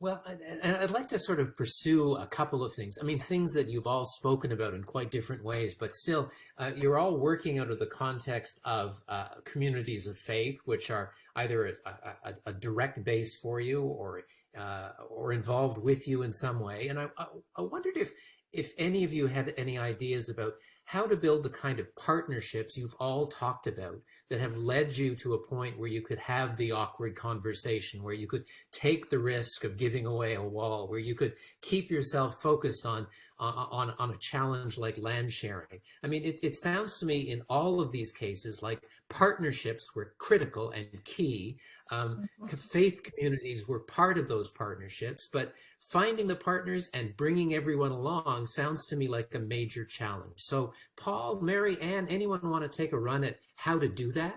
S3: Well, and- I'd like to sort of pursue a couple of things. I mean, things that you've all spoken about in quite different ways, but still, uh, you're all working out of the context of uh, communities of faith, which are either a, a, a direct base for you or uh, or involved with you in some way. And I, I, I wondered if if any of you had any ideas about how to build the kind of partnerships you've all talked about that have led you to a point where you could have the awkward conversation, where you could take the risk of giving away a wall, where you could keep yourself focused on uh, uh, on, on a challenge like land sharing. I mean, it, it sounds to me in all of these cases like partnerships were critical and key. Um, mm-hmm. Faith communities were part of those partnerships, but finding the partners and bringing everyone along sounds to me like a major challenge. So Paul, Mary, Anne, anyone want to take a run at how to do that?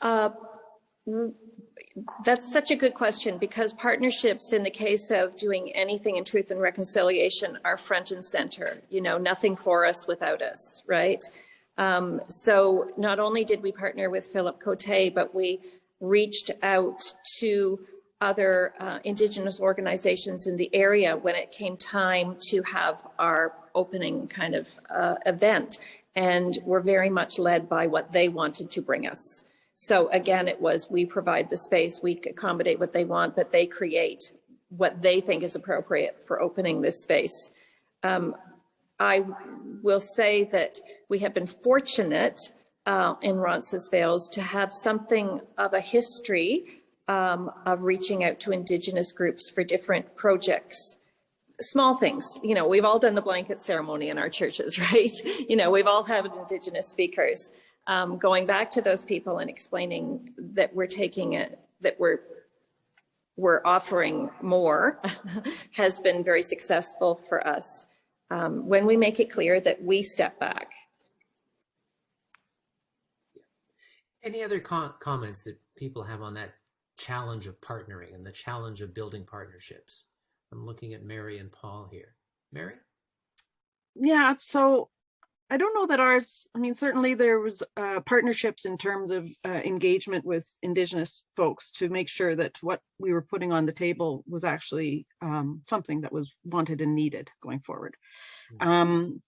S5: Uh, That's such a good question because partnerships in the case of doing anything in truth and reconciliation are front and center, you know, nothing for us without us, right? Um, so not only did we partner with Philip Cote, but we reached out to other uh, Indigenous organizations in the area when it came time to have our opening kind of uh, event. And we're very much led by what they wanted to bring us. So again, it was we provide the space, we accommodate what they want, but they create what they think is appropriate for opening this space. Um, I will say that we have been fortunate uh, in Roncesvalles to have something of a history um, of reaching out to Indigenous groups for different projects. Small things, you know, we've all done the blanket ceremony in our churches, right? You know, we've all had Indigenous speakers. Um, going back to those people and explaining that we're taking it, that we're we're offering more has been very successful for us um, when we make it clear that we step back.
S3: Any other com comments that people have on that challenge of partnering and the challenge of building partnerships? I'm looking at Mary and Paul here. Mary?
S6: Yeah, so I don't know that ours, I mean, certainly there was uh, partnerships in terms of uh, engagement with Indigenous folks to make sure that what we were putting on the table was actually um, something that was wanted and needed going forward.
S3: Mhm.
S6: Um,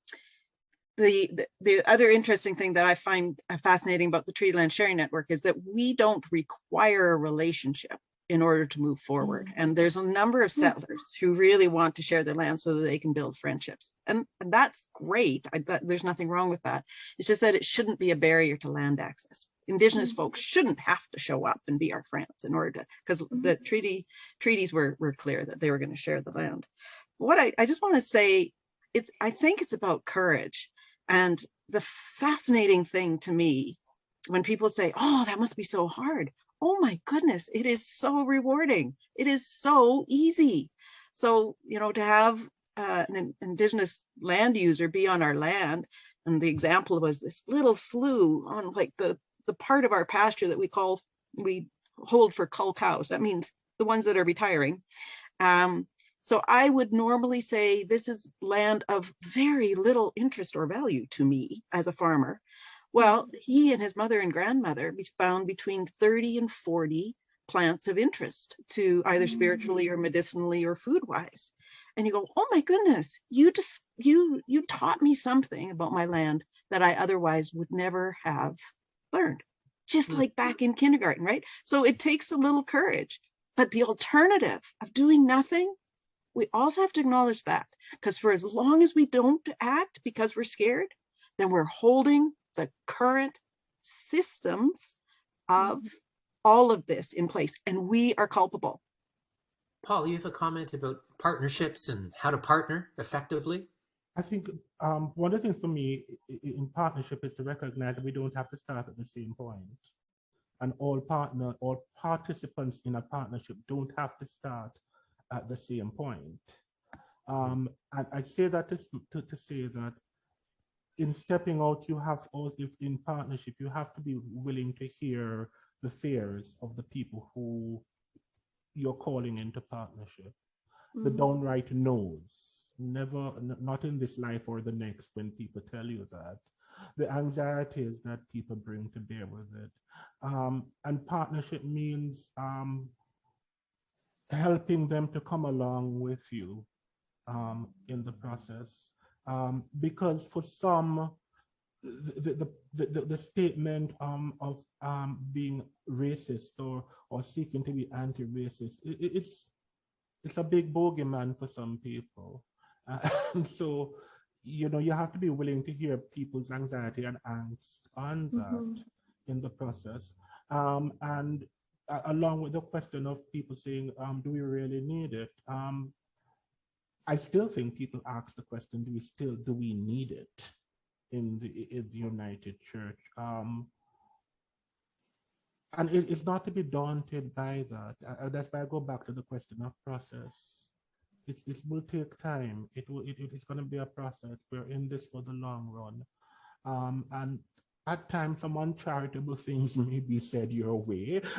S6: the, the, the other interesting thing that I find fascinating about the Treaty Land Sharing Network is that we don't require a relationship in order to move forward. And there's a number of hmm. settlers who really want to share their land so that they can build friendships. And, and that's great. I, that, there's nothing wrong with that. It's just that it shouldn't be a barrier to land access. Indigenous mm-hmm. folks shouldn't have to show up and be our friends in order to, because the mm-hmm. treaty treaties were, were clear that they were going to share the land. What I, I just want to say, it's I think it's about courage. And the fascinating thing to me, when people say, oh, that must be so hard oh my goodness, it is so rewarding. It is so easy. So, you know, to have uh, an indigenous land user be on our land, and the example was this little slough on like the, the part of our pasture that we call, we hold for cull cows. That means the ones that are retiring. Um, so I would normally say this is land of very little interest or value to me as a farmer. Well, he and his mother and grandmother found between 30 and 40 plants of interest to either spiritually or mm. medicinally or food wise. And you go, oh my goodness, you just you you taught me something about my land that I otherwise would never have learned. Just mm. like back in kindergarten, right? So it takes a little courage. But the alternative of doing nothing, we also have to acknowledge that because for as long as we don't act because we're scared, then we're holding the current systems of all of this in place and we are culpable.
S3: Paul, you have a comment about partnerships and how to partner effectively?
S4: I think um, one of the things for me in partnership is to recognize that we don't have to start at the same point. And all partner, all participants in a partnership don't have to start at the same point. Um, and I say that to, to, to say that in stepping out, you have also in partnership, you have to be willing to hear the fears of the people who you're calling into partnership. The
S5: Mhm.
S4: downright knows, never, not in this life or the next when people tell you that. The anxieties that people bring to bear with it. Um, and partnership means um, helping them to come along with you um, in the process. Um, because for some, the, the, the, the, the statement um, of um, being racist or, or seeking to be anti-racist, it, it's, it's a big bogeyman for some people. and so, you know, you have to be willing to hear people's anxiety and angst on that
S5: Mhm.
S4: in the process. Um, and uh, along with the question of people saying, um, do we really need it? I still think people ask the question, do we still, do we need it in the, in the United Church? Um, and it, it's not to be daunted by that. Uh, that's why I go back to the question of process. It, it will take time. It will, it, it's going to be a process. We're in this for the long run. Um, and at times some uncharitable things may be said your way.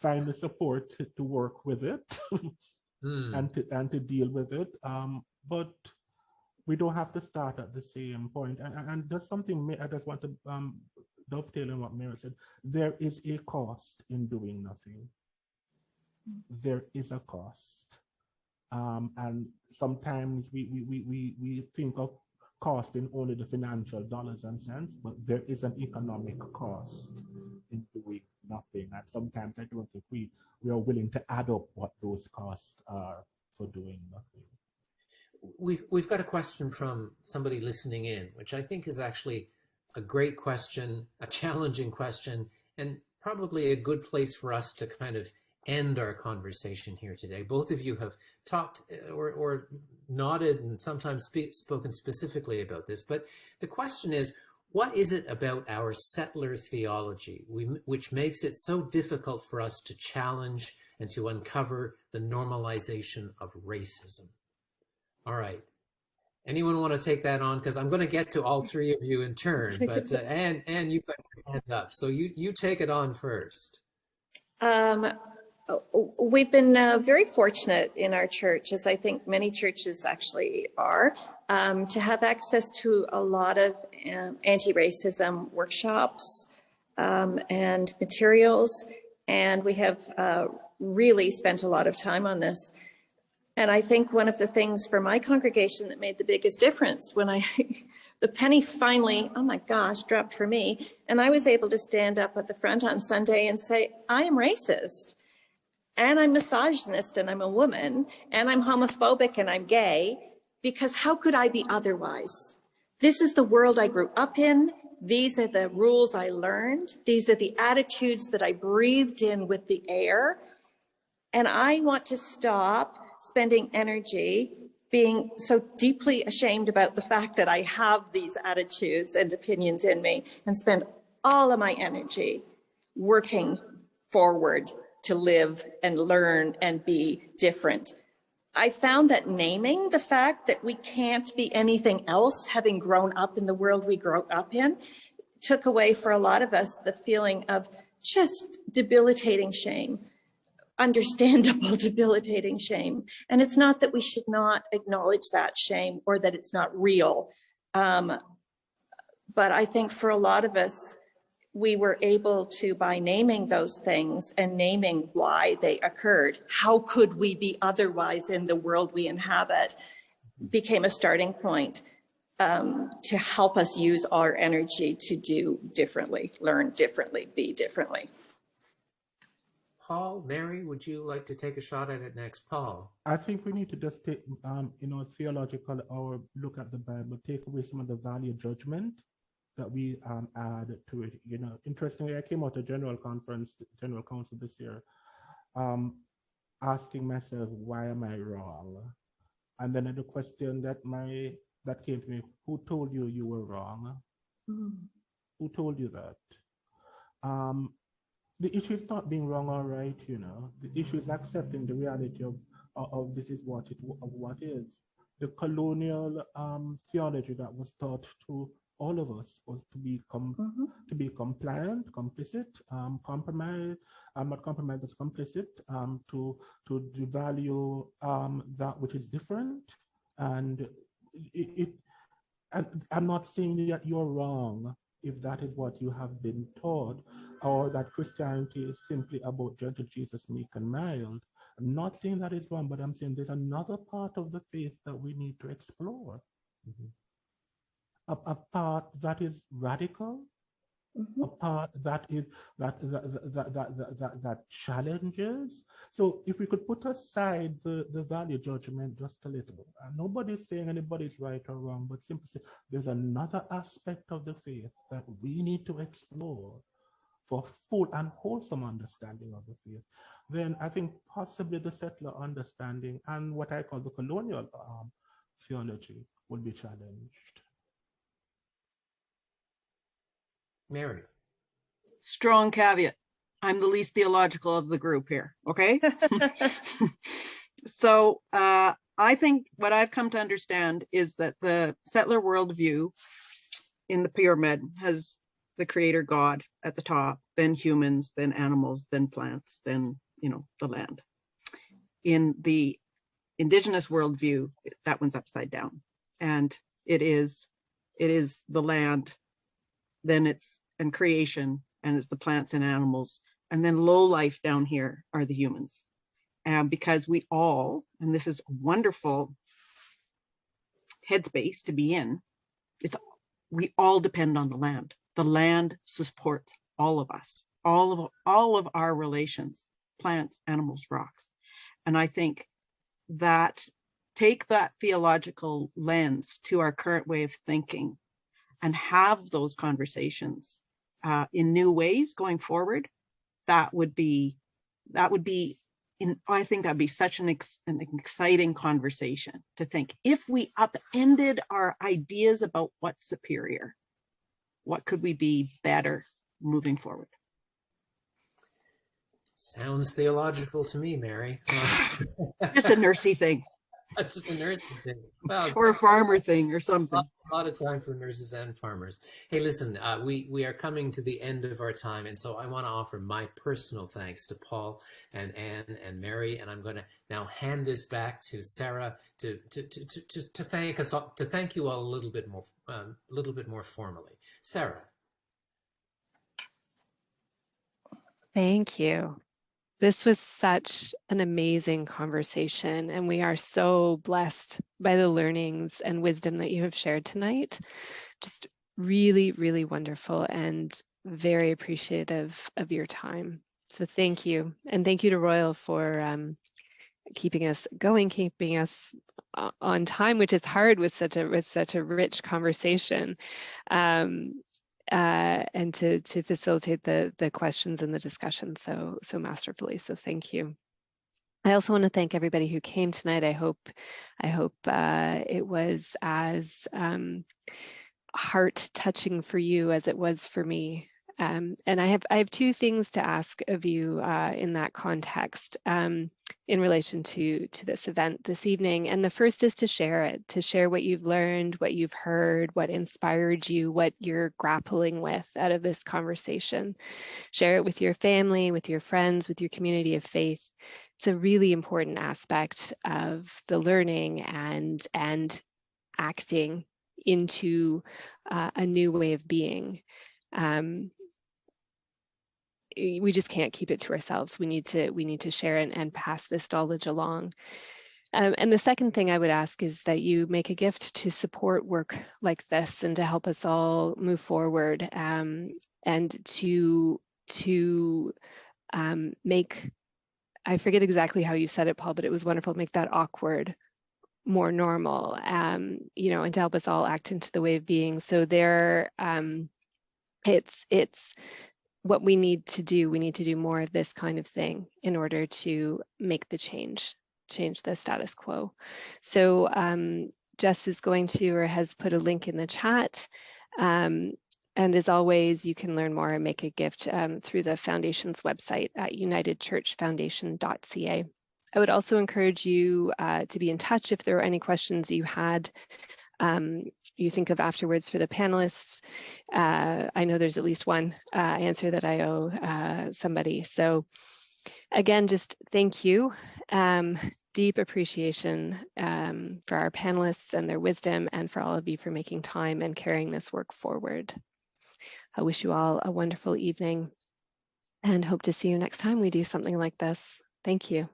S4: Find the support to, to work with it
S3: Hmm.
S4: and to and to deal with it. Um, but we don't have to start at the same point. And, and, and there's something I just want to um, dovetail on what Mary said. There is a cost in doing nothing. There is a cost. Um, and sometimes we, we, we, we, we think of cost in only the financial dollars and cents, but there is an economic cost in doing nothing. And sometimes I don't think we, we are willing to add up what those costs are for doing nothing.
S3: We've, we've got a question from somebody listening in, which I think is actually a great question, a challenging question, and probably a good place for us to kind of end our conversation here today. Both of you have talked uh, or, or nodded and sometimes speak, spoken specifically about this, but the question is, what is it about our settler theology we, which makes it so difficult for us to challenge and to uncover the normalization of racism? All right. Anyone want to take that on? Because I'm going to get to all three of you in turn. But uh, Anne, Anne, you've got your hand up, so you you take it on first.
S5: Um, we've been uh, very fortunate in our church, as I think many churches actually are, um, to have access to a lot of um, anti-racism workshops um, and materials. And we have uh, really spent a lot of time on this. And I think one of the things for my congregation that made the biggest difference when I, the penny finally, oh my gosh, dropped for me. And I was able to stand up at the front on Sunday and say, I am racist and I'm misogynist and I'm a woman and I'm homophobic and I'm gay because how could I be otherwise? This is the world I grew up in. These are the rules I learned. These are the attitudes that I breathed in with the air. And I want to stop spending energy being so deeply ashamed about the fact that I have these attitudes and opinions in me and spend all of my energy working forward to live and learn and be different. I found that naming the fact that we can't be anything else, having grown up in the world we grew up in, took away for a lot of us the feeling of just debilitating shame understandable debilitating shame. And it's not that we should not acknowledge that shame or that it's not real. Um, but I think for a lot of us, we were able to, by naming those things and naming why they occurred, how could we be otherwise in the world we inhabit, became a starting point um, to help us use our energy to do differently, learn differently, be differently.
S3: Paul, Mary, would you like to take a shot at it next? Paul.
S4: I think we need to just take, um, you know, theological or look at the Bible, take away some of the value judgment that we um, add to it. You know, interestingly, I came out to general conference, general council this year, um, asking myself, why am I wrong? And then the question that my that came to me, who told you you were wrong? Who told you that? Um, the issue is not being wrong or right, you know. The issue is accepting the reality of, of, of this is what it of what is. The colonial um, theology that was taught to all of us was to be com to be compliant, complicit, um, compromise, um, not compromise, but complicit, um, to to devalue um, that which is different, and it, it and I'm not saying that you're wrong if that is what you have been taught, or that Christianity is simply about gentle Jesus, meek and mild. I'm not saying that is wrong, but I'm saying there's another part of the faith that we need to explore.
S3: Mhm.
S4: A, a part that is radical,
S5: Mhm.
S4: a part that is that that that that that, that, that challenges. So if we could put aside the, the value judgment just a little, and nobody's saying anybody's right or wrong, but simply say there's another aspect of the faith that we need to explore for full and wholesome understanding of the faith, then I think possibly the settler understanding and what I call the colonial um, theology will be challenged.
S3: Mary.
S6: Strong caveat. I'm the least theological of the group here, okay? So uh, I think what I've come to understand is that the settler worldview in the pyramid has the creator God at the top, then humans, then animals, then plants, then, you know, the land. In the indigenous worldview, that one's upside down. And it is, it is the land, then it's, and creation, and it's the plants and animals. And then low life down here are the humans. And because we all, and this is a wonderful headspace to be in, it's, we all depend on the land. The land supports all of us, all of, all of our relations, plants, animals, rocks. And I think that take that theological lens to our current way of thinking and have those conversations uh, in new ways going forward, that would be, that would be in, I think that'd be such an, ex, an exciting conversation to think if we upended our ideas about what's superior, what could we be better moving forward?
S3: Sounds theological to me, Mary.
S6: Just a nursey thing
S3: Just a nerd thing. Well,
S6: or a farmer thing or something.
S3: a lot of time for nurses and farmers. Hey, listen, uh, we we are coming to the end of our time, and so I want to offer my personal thanks to Paul and Anne and Mary, and I'm going to now hand this back to Sarah to to to to, to, to thank us all, to thank you all a little bit more um, a little bit more formally. Sarah.
S1: Thank you. This was such an amazing conversation, and we are so blessed by the learnings and wisdom that you have shared tonight. Just really, really wonderful and very appreciative of your time. So thank you. And thank you to Royal for um, keeping us going, keeping us uh, on time, which is hard with such a with such a rich conversation. Um, uh, and to to facilitate the the questions and the discussion so so masterfully. So thank you. I also want to thank everybody who came tonight. I hope I hope uh, it was as um, heart touching for you as it was for me. Um, and I have I have two things to ask of you uh, in that context um, in relation to to this event this evening. And the first is to share it, to share what you've learned, what you've heard, what inspired you, what you're grappling with out of this conversation. Share it with your family, with your friends, with your community of faith. It's a really important aspect of the learning and and acting into uh, a new way of being. Um, we just can't keep it to ourselves. We need to we need to share it and pass this knowledge along. Um, and the second thing I would ask is that you make a gift to support work like this and to help us all move forward um, and to to um, make I forget exactly how you said it, Paul, but it was wonderful. Make that awkward more normal, um, you know, and to help us all act into the way of being. So there, um, it's it's what we need to do. We need to do more of this kind of thing in order to make the change, change the status quo. So um, Jess is going to or has put a link in the chat. Um, and as always, you can learn more and make a gift um, through the foundation's website at unitedchurchfoundation.ca. I would also encourage you uh, to be in touch if there are any questions you had um, you think of afterwards for the panelists. Uh, I know there's at least one uh, answer that I owe uh, somebody. So again, just thank you. Um, deep appreciation um, for our panelists and their wisdom and for all of you for making time and carrying this work forward. I wish you all a wonderful evening and hope to see you next time we do something like this. Thank you.